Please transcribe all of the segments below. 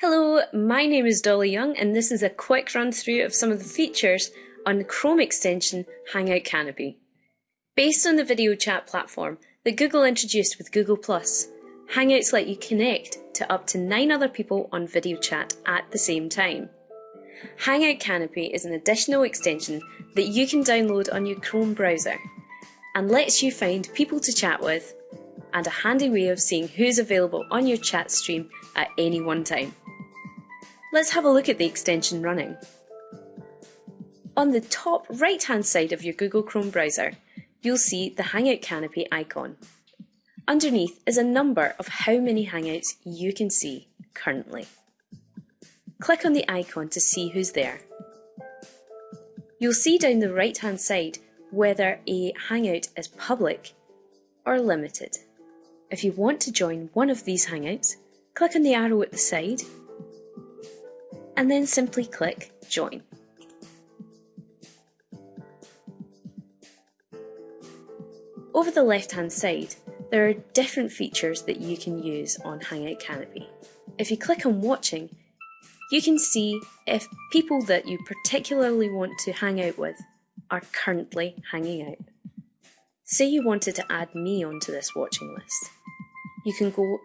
Hello, my name is Dolly Young and this is a quick run through of some of the features on the Chrome extension Hangout Canopy. Based on the video chat platform that Google introduced with Google+, Hangouts let you connect to up to 9 other people on video chat at the same time. Hangout Canopy is an additional extension that you can download on your Chrome browser and lets you find people to chat with and a handy way of seeing who's available on your chat stream at any one time. Let's have a look at the extension running. On the top right hand side of your Google Chrome browser, you'll see the Hangout Canopy icon. Underneath is a number of how many Hangouts you can see currently. Click on the icon to see who's there. You'll see down the right hand side whether a Hangout is public or limited. If you want to join one of these Hangouts, click on the arrow at the side and then simply click Join. Over the left hand side, there are different features that you can use on Hangout Canopy. If you click on Watching, you can see if people that you particularly want to hang out with are currently hanging out. Say you wanted to add me onto this watching list. You can go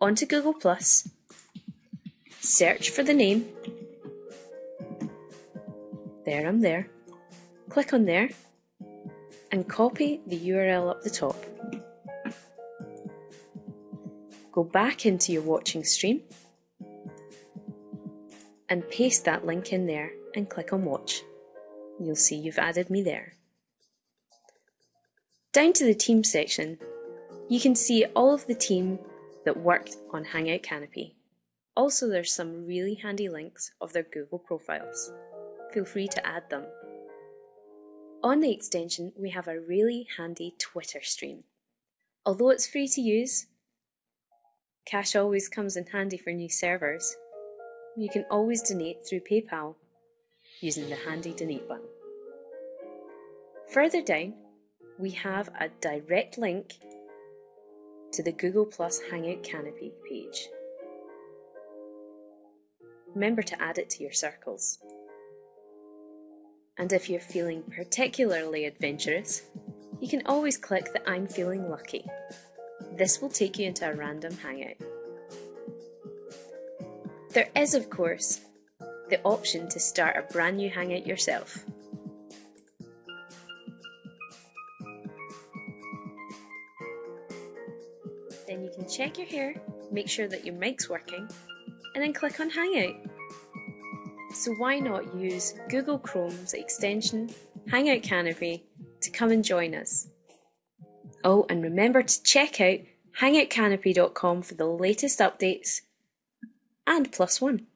onto Google Plus search for the name. There, I'm there. Click on there and copy the URL up the top. Go back into your watching stream and paste that link in there and click on watch. You'll see you've added me there. Down to the team section, you can see all of the team that worked on Hangout Canopy. Also, there's some really handy links of their Google profiles. Feel free to add them. On the extension, we have a really handy Twitter stream. Although it's free to use, cash always comes in handy for new servers. You can always donate through PayPal using the handy donate button. Further down, we have a direct link to the Google Plus Hangout Canopy page remember to add it to your circles. And if you're feeling particularly adventurous, you can always click the I'm feeling lucky. This will take you into a random hangout. There is, of course, the option to start a brand new hangout yourself. Then you can check your hair, make sure that your mic's working, and then click on Hangout. So why not use Google Chrome's extension Hangout Canopy to come and join us? Oh, and remember to check out hangoutcanopy.com for the latest updates and plus one.